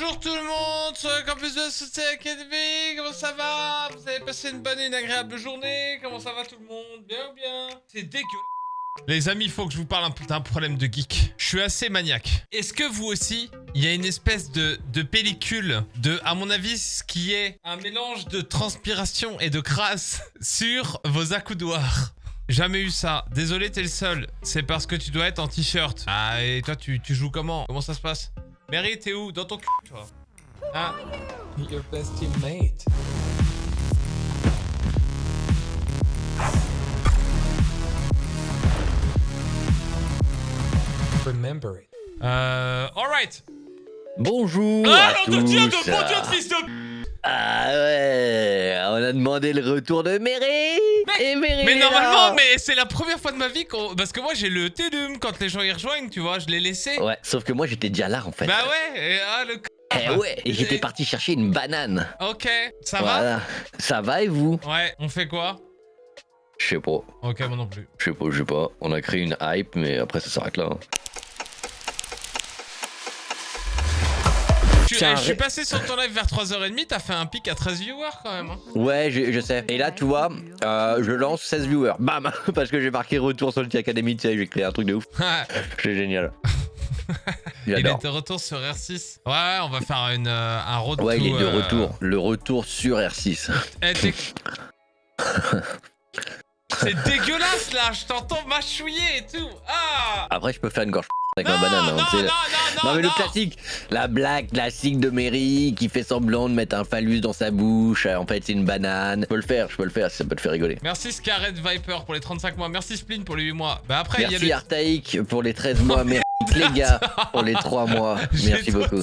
Bonjour tout le monde sur le campus de Société Academy, comment ça va? Vous avez passé une bonne et une agréable journée Comment ça va tout le monde? Bien ou bien? C'est dégueulasse Les amis, il faut que je vous parle un d'un problème de geek. Je suis assez maniaque. Est-ce que vous aussi, il y a une espèce de, de pellicule de, à mon avis, ce qui est un mélange de transpiration et de crasse sur vos accoudoirs? Jamais eu ça. Désolé, t'es le seul. C'est parce que tu dois être en t-shirt. Ah, et toi, tu, tu joues comment? Comment ça se passe? Mary, t'es où Dans ton cul, toi. Ah. Your best teammate. Remember it. Euh... Alright. Bonjour Ah, à nom de Dieu, de tous. bon Dieu de fils de... Ah ouais, on a demandé le retour de Mary Et Mary Mais est normalement, mais c'est la première fois de ma vie qu'on... Parce que moi, j'ai le Tédum quand les gens y rejoignent, tu vois, je l'ai laissé. Ouais, sauf que moi j'étais déjà là en fait. Bah ouais, et, ah, le... c- Eh ouais, et j'étais parti chercher une banane. Ok, ça voilà. Ça va et vous? Va Ouais, on fait quoi? Je sais pas, Ok, moi non plus. je sais pas, je sais pas. On a créé une hype, mais après ça s'arrête là. hein. Eh, je suis passé sur ton live vers 3h30, t'as fait un pic à 13 viewers quand même. hein. Ouais, je, je sais. Et là, tu vois, euh, je lance 16 viewers. Bam Parce que j'ai marqué retour sur le Academy, tu sais, j'ai créé un truc de ouf. C'est génial. il est de retour sur R6. Ouais, ouais, on va faire une, euh, un road Ouais, il est de euh, retour. Le retour sur R6. Eh, C'est dégueulasse là, je t'entends mâchouiller et tout. Ah Après, je peux faire une gorge avec non, ma banane. hein, non, tu sais. non, non, non, Non mais le classique, la blague classique de Mary qui fait semblant de mettre un phallus dans sa bouche, en fait c'est une banane. Je peux le faire, je peux le faire, ça peut te faire rigoler. Merci Scarlet Viper pour les 35 mois. Merci Splin pour les 8 mois. Bah après, il y a Merci le... Artaïk pour les 13 mois, merci les gars pour les 3 mois, merci beaucoup.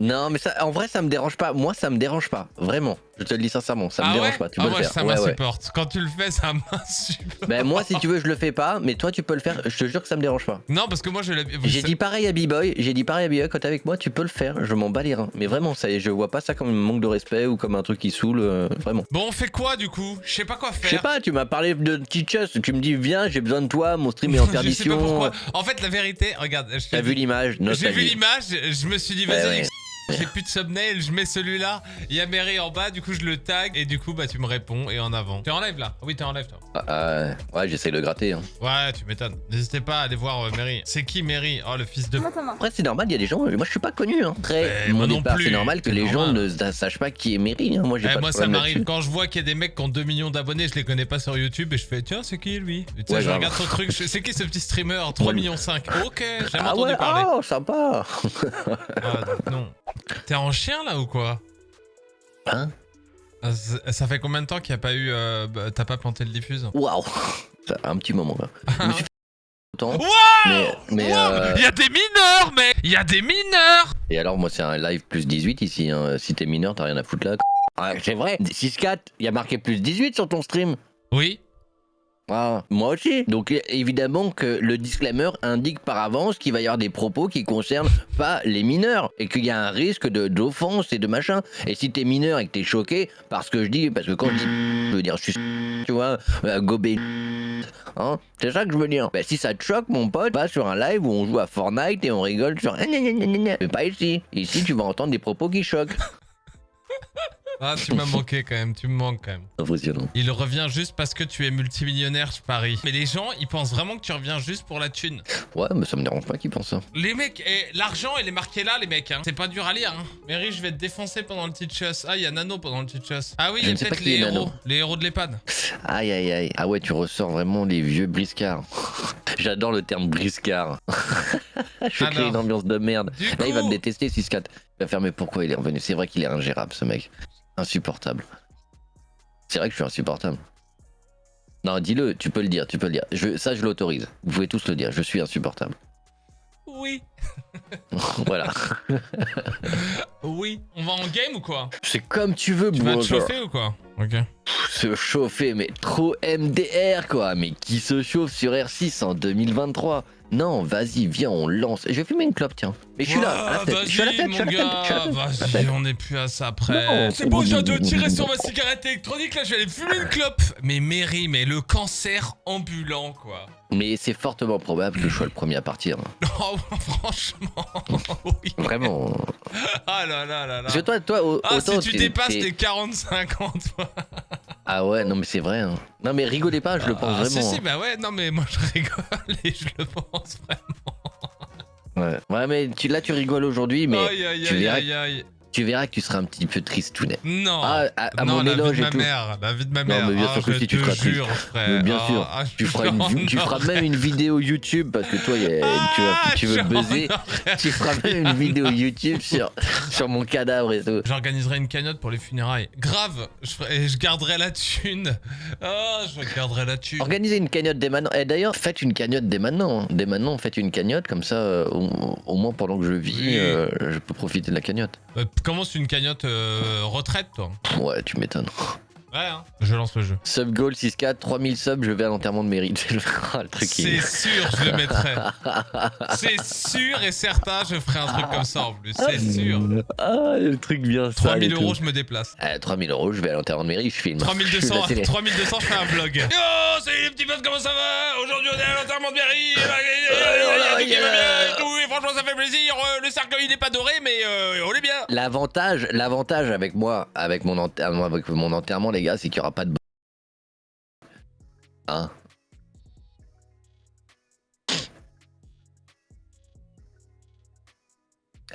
Non mais ça, en vrai ça me dérange pas, moi ça me dérange pas, vraiment. Je te le dis sincèrement, ça me ah dérange ouais pas, tu ah peux le faire. ça ouais. m'insupporte. Quand tu le fais, ça m'insupporte. Ben moi si tu veux je le fais pas, mais toi tu peux le faire, je te jure que ça me dérange pas. Non, parce que moi, je l'ai... J'ai dit pareil à B-Boy, j'ai dit pareil à B-Boy, quand t'es avec moi tu peux le faire, je m'en bats les reins. Mais vraiment, ça, je vois pas ça comme un manque de respect ou comme un truc qui saoule, euh, vraiment. Bon, on fait quoi du coup? Je sais pas quoi Je sais faire. pas, tu m'as parlé de Teachers, tu me dis viens, j'ai besoin de toi, mon stream est en je sais pas perdition. pourquoi. En fait, la vérité, regarde, T'as vu l'image J'ai vu l'image, je me suis dit, vas-y. J'ai plus de thumbnail, je mets celui-là. Il y a Mary en bas, du coup, je le tag. Et du coup, bah, tu me réponds et en avant. T'es en live là? Oui, t'es en live toi. Ah, ah, ouais, j'essaie de le gratter. hein. Ouais, tu m'étonnes. N'hésitez pas à aller voir euh, Mary. C'est qui Mary? Oh, le fils de. Après, c'est normal, il y a des gens, moi je suis pas connu. Hein. Très, Eh, mon moi non plus, c'est normal que les gens ne sa- sachent pas qui est Mary. hein. Moi, j'ai Eh, pas moi, de ça m'arrive quand je vois qu'il y a des mecs qui ont 2 millions d'abonnés, je les connais pas sur YouTube et je fais tiens, c'est qui lui? Et tu sais, Ouais, je regarde son truc, je- c'est qui ce petit streamer? 3 Ouais. millions 5 Ok, j'ai Ah entendu ouais, parler. oh, sympa. Ah, donc non. T'es en chien là ou quoi? Hein? Ça fait combien de temps qu'il n'y a pas eu. euh, bah, T'as pas planté le diffuse? Waouh. Un petit moment là. Je me suis fait longtemps. Wow Mais, mais Wow euh, Il y a des mineurs, mec Il y a des mineurs Et alors, moi, c'est un live plus 18 ici. hein. Si t'es mineur, t'as rien à foutre là. Ah, c'est vrai. 6-4, il y a marqué plus 18 sur ton stream. Oui. Ah, moi aussi. Donc évidemment que le disclaimer indique par avance qu'il va y avoir des propos qui concernent pas les mineurs et qu'il y a un risque d'offense et de machin. Et si t'es mineur et que t'es choqué parce que je dis, parce que quand je dis, je veux dire, je suis, tu vois, euh, gobé, hein, c'est ça que je veux dire. Bah, si ça te choque, mon pote, pas sur un live où on joue à Fortnite et on rigole sur, mais pas ici. Ici, tu vas entendre des propos qui choquent. Ah, tu m'as manqué quand même, tu me manques quand même. Impressionnant. Il revient juste parce que tu es multimillionnaire, je parie. Mais les gens, ils pensent vraiment que tu reviens juste pour la thune. Ouais, mais ça me dérange pas qu'ils pensent ça. Les mecs, l'argent, il est marqué là, les mecs. Hein. C'est pas dur à lire. Hein. Mary, je vais te défoncer pendant le teach Ah, il y a Nano pendant le teach Ah oui, il y a peut-être les héros. Nano. Les héros de l'EHPAD. Aïe aïe aïe. Ah ouais, tu ressors vraiment les vieux briscards. J'adore le terme briscard. Je crée Alors, une ambiance de merde. Du Là, il va me détester 6-4. Il va faire mais pourquoi il est revenu? C'est vrai qu'il est ingérable ce mec. Insupportable. C'est vrai que je suis insupportable. Non, dis-le, tu peux le dire, tu peux le dire. Je, ça, je l'autorise. Vous pouvez tous le dire, je suis insupportable. Oui. voilà. Oui. On va en game ou quoi? C'est comme tu veux, Tu vas te chauffer ou quoi? Ok. Se chauffer, mais trop MDR quoi. Mais qui se chauffe sur R6 en 2023 Non, vas-y, viens, on lance. Je vais fumer une clope, tiens. Mais je suis là, à la Ouais, fête. Je suis à la fête, je suis à je je Vas-y, on est plus à ça après. Non. C'est bon, j'ai de tirer sur ma cigarette électronique. Là, je vais aller fumer une clope. Mais Mary, mais le cancer ambulant, quoi. Mais c'est fortement probable que je sois le premier à partir. Oh, franchement, oui. Vraiment. Ah là là là là. Parce que toi, toi, au- Ah, si tu dépasses les 45 ans, toi. Ah ouais, non mais c'est vrai. hein. Non mais rigolez pas, je le pense Ah, vraiment. Si, si, bah ouais, non, mais moi je rigole et je le pense vraiment. Ouais. Ouais, mais tu, là tu rigoles aujourd'hui, mais aïe, aïe, tu verras- aïe, aïe. Tu verras que tu seras un petit peu tristounet. Non. Ah, à, à non, mon la vie de ma tout. mère, la vie de ma Non, mère. mais bien Ah, sûr que si, tu seras triste. frère. Bien Ah, sûr, ah, Tu feras, une, tu feras même une vidéo YouTube parce que toi, tu, vas- Ah, tu veux buzzer. Tu feras même une vidéo YouTube sur, sur mon cadavre et tout. J'organiserai une cagnotte pour les funérailles. Grave, je, ferai- je garderai la thune. Ah, je garderai la thune. Organisez une cagnotte dès maintenant. Et d'ailleurs, faites une cagnotte dès maintenant. Dès maintenant, faites une cagnotte, comme ça, euh, au, au moins pendant que je vis, Oui. euh, je peux profiter de la cagnotte. Euh, commence une cagnotte euh, retraite, toi. Ouais, tu m'étonnes. Hein. Je lance le jeu. Sub goal 6K, 3000 subs, je vais à l'enterrement de mérite. Le truc C'est est... sûr, je le mettrai. C'est sûr et certain, je ferai un truc comme ça en plus. C'est sûr. Ah, le truc bien sale 3000 et euros, je me déplace. Ah, 3000 euros, je vais à l'enterrement de mairie, je filme. Je fais 3200, la télé. 3200, je fais un vlog. Yo, salut les petits potes, comment ça va? Aujourd'hui, on est à l'enterrement de bien et franchement, ça fait plaisir. Euh, Le cercueil, il est pas doré, mais euh, on est bien. L'avantage, l'avantage avec moi, avec mon, avec mon enterrement, les gars, c'est qu'il y aura pas de. Hein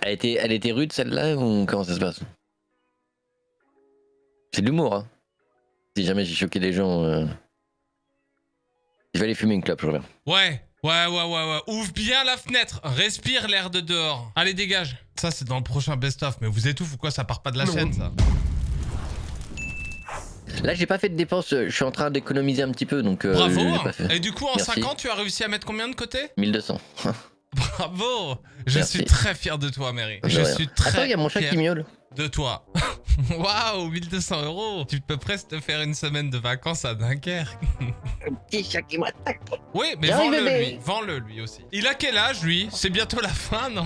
Elle était, elle était rude celle-là ou comment ça se passe? C'est de l'humour, hein. Si jamais j'ai choqué les gens, euh, je vais aller fumer une clope, je reviens. Ouais, ouais, ouais, ouais, ouais. Ouvre bien la fenêtre. Respire l'air de dehors. Allez, dégage. Ça, c'est dans le prochain best-of. Mais vous étouffez ou quoi? Ça part pas de la chaîne, ça. Là, j'ai pas fait de dépenses, euh, je suis en train d'économiser un petit peu, donc. euh, Bravo. j'ai hein. pas fait. Et du coup, en Merci. 5 ans, tu as réussi à mettre combien de côté? 1200. Bravo. Je Merci. suis très fier de toi, Mary. De Je rien. suis très Attends, il y a mon chat fier qui miaule. de toi. Waouh, 1200 euros. Tu peux presque te faire une semaine de vacances à Dunkerque. Petit chat qui m'attaque. Oui, mais vends-le bébé. lui. Vends-le lui aussi. Il a quel âge, lui? C'est bientôt la fin, non?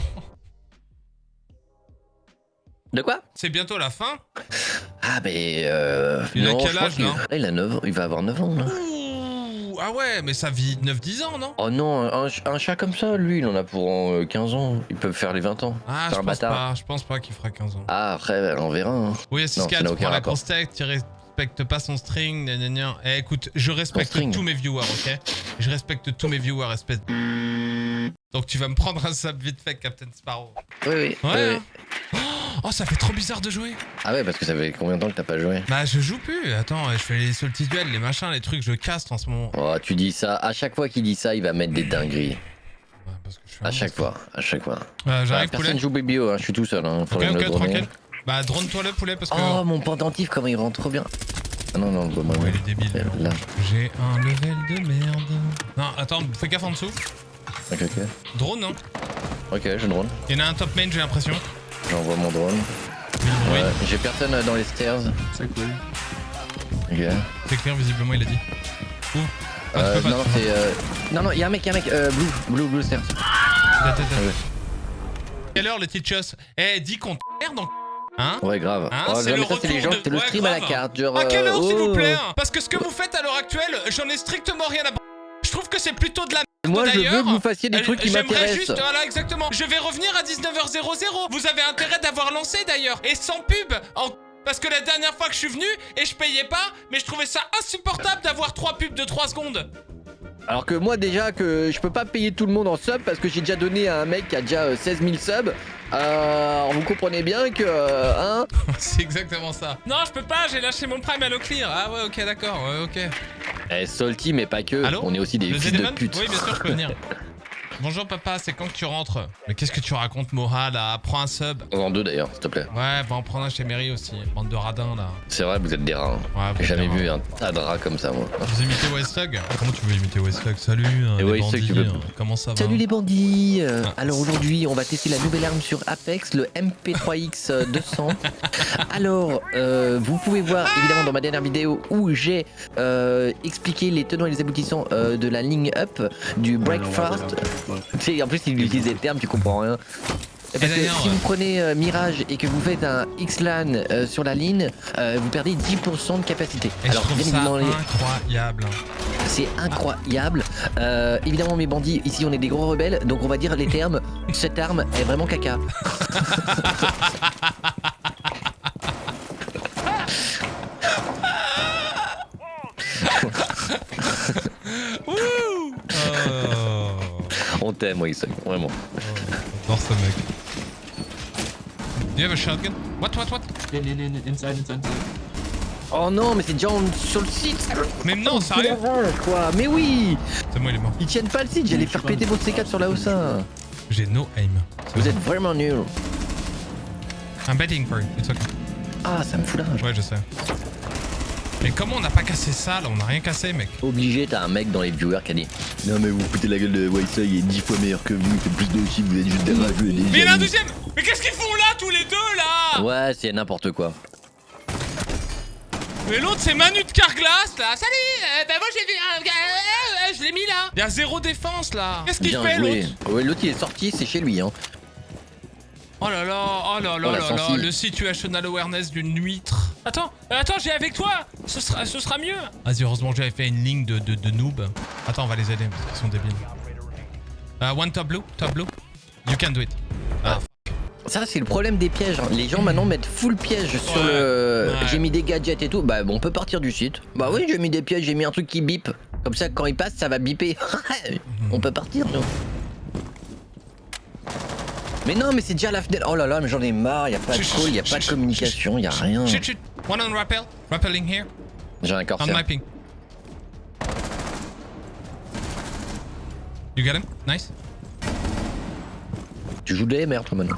De quoi? C'est bientôt la fin? Ah, mais. Euh, Il a non, quel âge, qu'il- Ah, Il a 9 ans, il va avoir 9 ans, là. Ouh, ah ouais, mais ça vit 9-10 ans, non? Oh non, un, ch- un chat comme ça, lui, il en a pour euh, 15 ans. Ils peuvent faire les 20 ans. Ah, C'est je un pense pas. Je pense pas qu'il fera 15 ans. Ah, après, on verra. hein. Oui, Non, 6 ça 4 n'a tu aucun prends la grosse tech, tu respectes pas son string, gna gna gna. Eh, écoute, je respecte tous mes viewers, ok? Je respecte tous mes viewers, espèce de... Donc tu vas me prendre un sub vite fait, Captain Sparrow. Oui, oui. Ouais. oui. hein. Oh, ça fait trop bizarre de jouer. Ah ouais, parce que ça fait combien de temps que t'as pas joué? Bah, je joue plus. Attends, je fais les salty duels, les machins, les trucs, je caste en ce moment. Oh, tu dis ça. À chaque fois qu'il dit ça, il va mettre des dingueries. Ouais, parce que je suis À chaque fois, à chaque fois. Euh, J'arrive, poulet. personne joue BBO, hein, je suis tout seul. Hein, tranquille. Bah, drone-toi le poulet parce que. Oh, mon pendentif, comment il rentre trop bien. Ah non, non, bah, bah, Ouais, il est débile. Là, J'ai un level de merde. Non, attends, fais gaffe en dessous. Ok, ok. Drone, non Ok, je drone. Il y en a un top main, j'ai l'impression. J'envoie mon drone. Ouais, J'ai personne euh, dans les stairs. C'est cool. Ok. c'est clair, visiblement, il a dit. Où Ah, Euh, non, c'est. Euh... Non, non, y'a un mec, y'a un mec. Euh, blue, blue, blue stairs. Ouais. Quelle heure, les teachers Eh, dis qu'on merde en. Hein Ouais, grave. Hein, oh, c'est le mais ça, c'est les gens de- qui te le Ouais, stream à la carte. Genre, À quelle euh, heure, s'il vous oh. plaît hein Parce que ce que vous faites à l'heure actuelle, j'en ai strictement rien à. b- Je trouve que c'est plutôt de la Moi, je veux que vous fassiez des Euh, trucs qui J'aimerais m'intéressent. juste, voilà, exactement. Je vais revenir à 19h00. Vous avez intérêt d'avoir lancé d'ailleurs. Et sans pub. En... Parce que la dernière fois que je suis venu, et je payais pas, mais je trouvais ça insupportable d'avoir trois pubs de 3 secondes. Alors que moi, déjà, que je peux pas payer tout le monde en sub parce que j'ai déjà donné à un mec qui a déjà euh, 16 000 subs. Euh, alors vous comprenez bien que. euh, hein C'est exactement ça. Non, je peux pas, j'ai lâché mon prime à l'eau clear. Ah ouais, ok, d'accord, ouais, ok. Eh, Salty, mais pas que. Allô On est aussi des Le fils de pute. Oui, bien sûr, je peux venir. Bonjour papa, c'est quand que tu rentres Mais qu'est-ce que tu racontes, Moha, là Prends un sub. En deux d'ailleurs, s'il te plaît. Ouais, va en prendre un chez Mary aussi. Bande de radins, là. C'est vrai, vous êtes des rats. hein. Ouais, J'ai jamais vu un tas de rats comme ça, moi. Vous imitez Westlog Comment tu veux imiter Westlog Salut, hein, Et les bandits, tu peux- hein. comment ça va? Salut les bandits euh, Ah. Alors aujourd'hui, on va tester la nouvelle arme sur Apex, le MP3X 200. Alors, euh, vous pouvez voir évidemment dans ma dernière vidéo où j'ai euh, expliqué les tenants et les aboutissants euh, de la ligne up du Breakfast. Sais, en plus, il utilise des termes, tu comprends rien. Parce que si vous prenez euh, Mirage et que vous faites un X-LAN euh, sur la ligne, euh, vous perdez 10% de capacité. Et je trouve bien ça évidemment, les- incroyable. C'est incroyable. Évidemment, mes bandits, ici on est des gros rebelles, donc on va dire les termes. Cette arme est vraiment caca. On t'aime, ça, vraiment. J'adore ce mec. Do you have a shotgun What, what, what? In, in, in, inside, inside, inside. Oh non, mais c'est déjà en- sur le site. Mais non, sérieux? Quoi Mais oui C'est moi, il est mort. Ils tiennent pas le site, j'allais faire péter votre C4 sur la OSA. J'ai no aim. Vous êtes vraiment nuls. I'm betting for you. It's okay. Ah, ça me fout la rage. Ouais, je sais. Mais comment on n'a pas cassé ça là? On n'a rien cassé, mec. Obligé, t'as un mec dans les viewers qui a dit Non, mais vous foutez la gueule de Waisa, il est 10 fois meilleur que vous, il fait plus de chiffres, vous êtes juste des rageux et des Mais il y en a un deuxième! Mais qu'est-ce qu'ils font là, tous les deux là? Ouais, c'est n'importe quoi. Mais l'autre c'est Manu de Carglass là. Salut! Euh, Bah moi j'ai vu un gars, euh, euh, je l'ai mis là. Il y a zéro défense là. Qu'est-ce qu'il fait l'autre? Ouais, l'autre il est sorti, c'est chez lui. Hein. Oh là là, oh là là Oh, la là le situational awareness d'une huître. Attends, attends, j'ai avec toi Ce sera, ce sera mieux Vas-y, heureusement que j'avais fait une ligne de, de, de noob. Attends, on va les aider, parce qu'ils sont débiles. Euh, one top blue, top blue. You can do it. Ah, Ça, c'est le problème des pièges. hein. Les gens maintenant mettent full piège sur Ouais, le. ouais. J'ai mis des gadgets et tout. Bah, bon, on peut partir du site. Bah oui, j'ai mis des pièges, j'ai mis un truc qui bip. Comme ça, quand il passe, ça va biper. on peut partir, nous. Mais non, mais c'est déjà la fenêtre. Oh là là, mais j'en ai marre. Y a pas de call, y a pas de communication, y a rien. Chut, chut. One on rappel. Rappelling here. J'ai un On corsaire. my ping. You get him? Nice. Tu joues des merdes, toi, maintenant.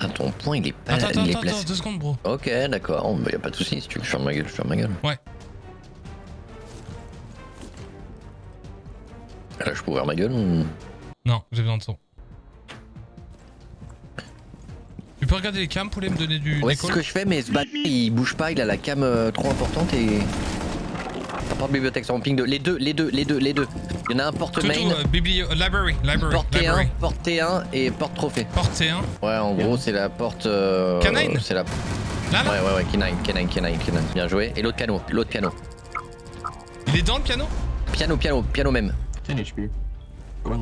Ah, ton point, il est pas. Attends, attends, il est attends, deux secondes, bro. Ok, d'accord. Bah, y a pas de soucis. Si tu veux que je ferme ma gueule, je ferme ma gueule. Ouais. Là, je peux ouvrir ma gueule ou... Non, j'ai besoin de son. Tu peux regarder les cams pour les me donner du Ouais, c'est ce que je fais, mais ce bâtard, il bouge pas, il a la cam euh, trop importante et. Porte bibliothèque sur ping 2. Les deux, les deux, les deux, les deux. Il y en a un porte Tout, main, tout, euh, biblio... Library, library, porte T1, library. porte T1 et porte trophée. Porte C1. Ouais, en gros, c'est la porte. Euh, Canine C'est la. Là, là Ouais, ouais, ouais, canine, canine, canine, canine. Bien joué. Et l'autre piano, l'autre piano. Il est dans le piano? Piano, piano, piano même. 10 HP. Going.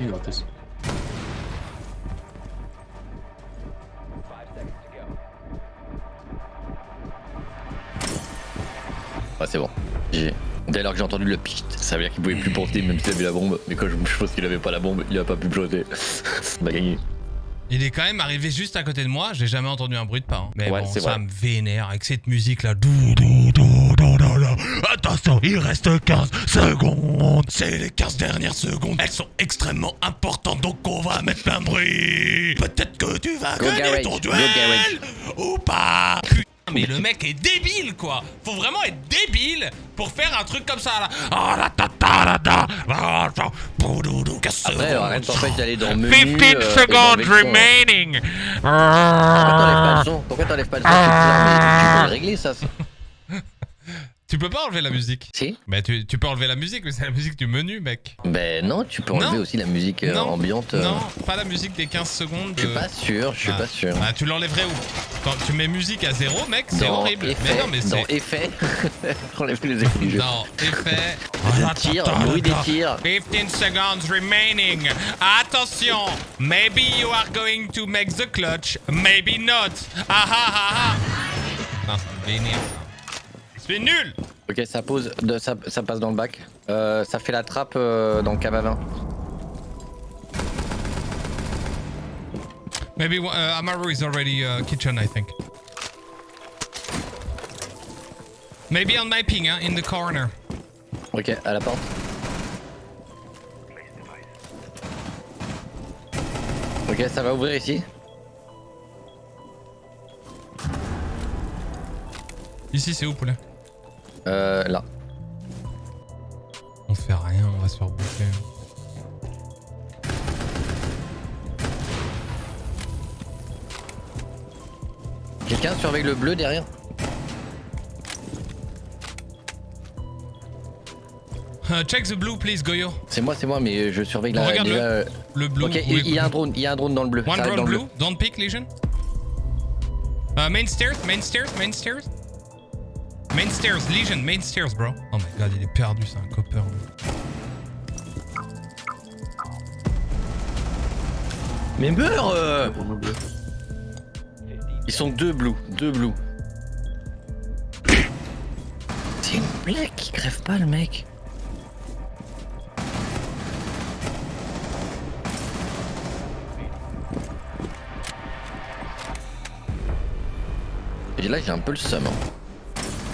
You got this. Ouais, c'est bon. GG. Dès lors que j'ai entendu le pchit, ça veut dire qu'il pouvait plus porter même s'il avait la bombe. Mais quand je, pense qu'il avait pas la bombe, il a pas pu ploter. On a gagné. Il est quand même arrivé juste à côté de moi, j'ai jamais entendu un bruit de pas. hein. Mais Ouais, bon, c'est ça vrai. me vénère avec cette musique là. Dou, Attention, il reste 15 secondes. C'est les 15 dernières secondes. Elles sont extrêmement importantes, donc on va mettre plein bruit. Peut-être que tu vas Go gagner Garage, ton duel ou pas. Putain, mais le mec est débile quoi. Faut vraiment être débile pour faire un truc comme ça là. Ah la ta ta la ta. Après, secondes. arrête t'empêche d'aller dans menu. 15 euh, son. remaining. Pourquoi t'enlèves pas le son? Pourquoi t'enlèves pas le son? Tu peux le régler ça. Ça. Tu peux pas enlever la musique. Si Bah tu, tu peux enlever la musique, mais c'est la musique du menu, mec. Ben non, tu peux enlever Non. aussi la musique euh, non, ambiante. euh. non, pas la musique des 15 secondes. Je suis de- pas sûr, je suis Ah. pas sûr. Bah tu l'enlèverais où? Quand tu mets musique à zéro, mec, c'est Dans horrible. effet, mais non, mais dans c'est... effet, enlève les effets du jeu. Non, effet... Tir, bruit des tirs. 15 seconds remaining. Attention, maybe you are going to make the clutch, maybe not. Ah ah ah ah. Non, c'est vénère. C'est nul Ok, ça pose, de, ça, ça passe dans le bac. Euh, ça fait la trappe euh, dans le cave à vin. Maybe uh, Amaru is already uh, kitchen, I think. Maybe on my ping, hein, in the corner. Ok, à la porte. Ok, ça va ouvrir ici. Ici, c'est où, poulet? Euh, là. On fait rien, on va se faire bouffer. Quelqu'un surveille le bleu derrière Uh, check the blue, please, Goyo. C'est moi, c'est moi, mais je surveille la. Regarde-le. déjà, euh, Le blue. Ok, il y a un drone, il y a un drone dans le bleu. One drone dans le blue, don't pick, Legion. Uh, main stairs, main stairs, main stairs. Main stairs, Legion, main stairs, bro. Oh my god, il est perdu, c'est un copper. Mais meurs euh. Ils sont deux blue, deux blue. C'est une blague qui crève pas le mec. Et là j'ai un peu le seum. hein.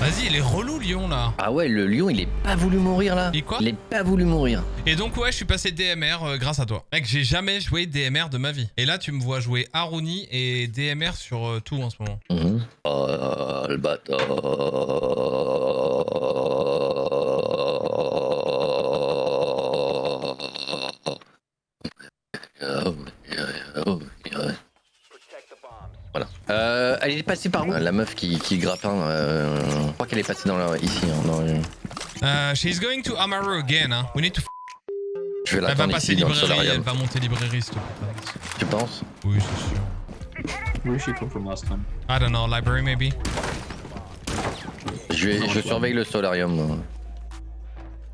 Vas-y, il est relou, Lyon, là. Ah ouais, le lion il est pas voulu mourir là. Il quoi Il est pas voulu mourir. Et donc, ouais, je suis passé DMR euh, grâce à toi. Mec, j'ai jamais joué DMR de ma vie. Et là, tu me vois jouer Aruni et DMR sur euh, tout en ce moment. Mhm. Oh le bâtard. Voilà. Euh, elle est passée par où La meuf qui, qui grappin. Euh, je crois qu'elle est passée dans la, ici. hein, dans le- Euh, she's going to Amaru again, hein. We need to f- Je vais Elle va passer ici librairie, elle va monter librairie, s'il te plaît. Tu penses? Oui, c'est sûr. Where she come from last time? I don't know, library maybe. je, vais- je surveille le solarium.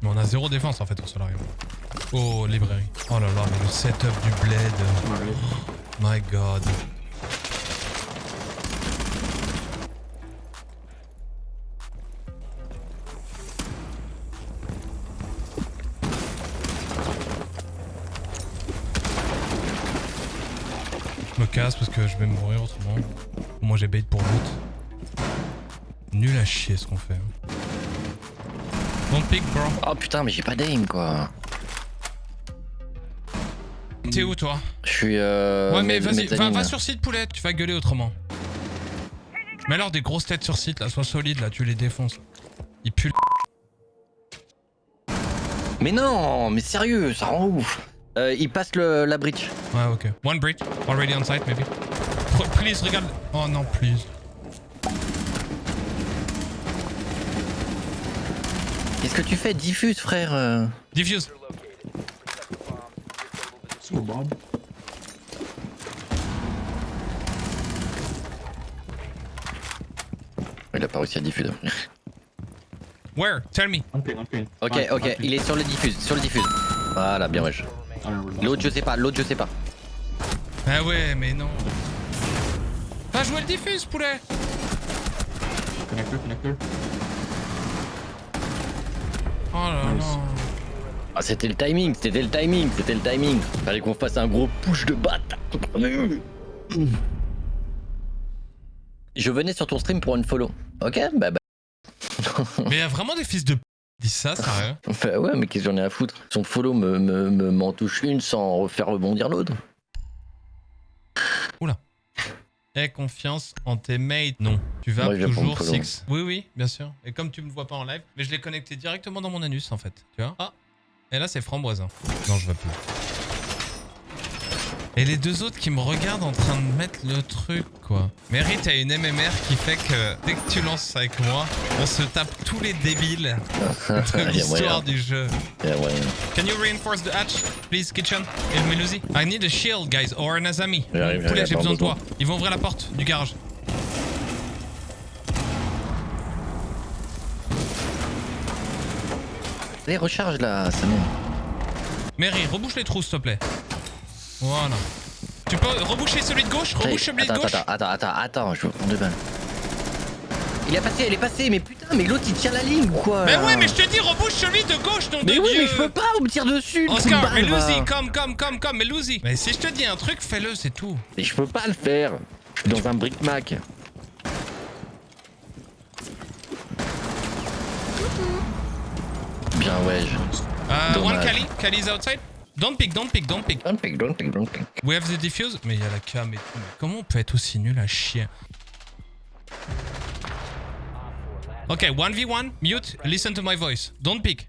Mais on a zéro défense en fait au solarium. Oh, librairie. Oh là là, mais le setup du bled. My god. Je vais mourir autrement. Moi j'ai bait pour l'autre. Nul à chier ce qu'on fait. Don't pick bro. Oh putain, mais j'ai pas d'aim quoi. T'es où toi? Je suis. Euh, Ouais, mais vas-y, va, sur site, poulet, tu vas gueuler autrement. Mais alors, des grosses têtes sur site, là, sois solide, là, tu les défonces. Ils puent. Mais non, mais sérieux, ça rend ouf. Euh, il passe le, la bridge. Ouais, ok. One bridge, already on site, maybe. Please, regarde. Oh non, please. Qu'est-ce que tu fais? Diffuse, frère. euh. Diffuse. Il a pas réussi à diffuser. Where? Tell me. Ok, ok, il est sur le diffuse, sur le diffuse. Voilà, bien wesh. Remember. L'autre, je sais pas, l'autre, je sais pas. Ah ouais, mais non. Va jouer le diffuse, poulet. Oh là Nice. là. Ah, c'était le timing, c'était le timing, c'était le timing. Fallait qu'on fasse un gros push de batte. Je venais sur ton stream pour une follow. Ok, bah bah. Mais y a vraiment des fils de p. Dis ça, sérieux. Bah ouais, mais qu'est-ce que j'en ai à foutre? Son follow me, me, me- m'en touche une sans faire rebondir l'autre. Aie confiance en tes mates. Non. Tu vas toujours six. Oui, oui, bien sûr. Et comme tu me vois pas en live, mais je l'ai connecté directement dans mon anus en fait. Tu vois? Ah Et là, c'est framboisin. Non, je vois plus. Et les deux autres qui me regardent en train de mettre le truc, quoi. Mary, t'as une MMR qui fait que dès que tu lances avec moi, on se tape tous les débiles de l'histoire du jeu. Can you reinforce the hatch, please, kitchen? Et Melusi I need a shield, guys, or an Azami. Poulet, j'ai besoin de toi. Ils vont ouvrir la porte du garage. Allez, recharge là, m'aide. Mary, rebouche les trous, s'il te plaît. Voilà. Tu peux reboucher celui de gauche Rebouche celui de gauche attends, attends, attends, attends, je veux prendre deux balles. Il a passé, elle est passée, mais putain, mais l'autre il tient la ligne ou quoi Mais ouais, mais je te dis, rebouche celui de gauche, Mais de oui, Dieu mais je peux pas, on me tire dessus Oscar, balle, mais. Lucy, comme, comme, comme, comme, mais Lucy Mais si je te dis un truc, fais-le, c'est tout. Mais je peux pas le faire. Je suis dans un brick Mac. Bien, ouais. je- Uh, one. Kali, Kali's outside. Don't pick, don't pick, don't pick. Don't pick, don't pick, don't pick. We have the diffuse. Mais il y a la cam et tout. Mais comment on peut être aussi nul à chier Ok, 1v1, mute, listen to my voice. Don't pick.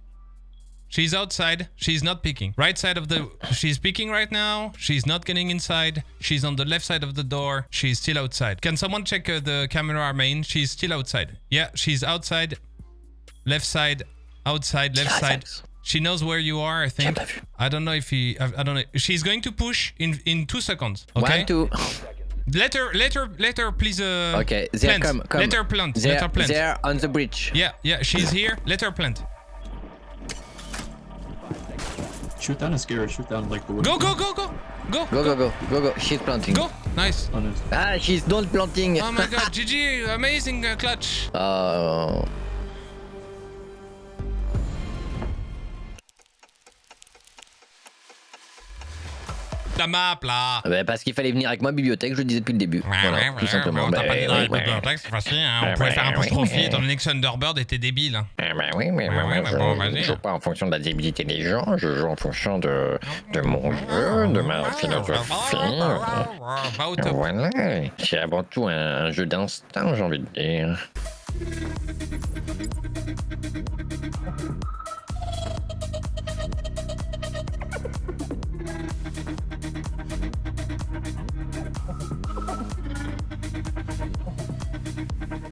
She's outside. She's not picking. Right side of the. She's picking right now. She's not getting inside. She's on the left side of the door. She's still outside. Can someone check uh, the camera main? She's still outside. Yeah, she's outside. Left side. Outside. Left side. She knows where you are. I think. I don't know if he. I, I don't know. She's going to push in in two seconds. Okay. One, two. Let her, let her, let her, please. Uh, Okay, there plant. come, come. Let her plant. There, let her plant. there on the bridge. Yeah, yeah, she's here. Let her plant. Shoot down and scare her. Shoot down like the wooden Go, go, go, go, go, Go, go, go, go, go. She's planting. go. Nice. Oh, nice. Ah, she's not planting. Oh my god, GG, amazing uh, clutch. Oh. La map là. Bah, parce qu'il fallait venir avec moi bibliothèque, je le disais depuis le début. voilà, tout simplement. On t'a pas dit dans ouais, les ouais. bibliothèques, c'est facile. hein. On Ouais, pouvait ouais, faire un ouais, apostrophe ouais. étant donné que Thunderbird était débile. hein. Ah bah oui, mais Ouais, moi, ouais, je bon, joue pas en fonction de la débilité des gens, je joue en fonction de, de mon jeu, de ma philosophie. Voilà, c'est avant tout un, un jeu d'instinct, j'ai envie de dire.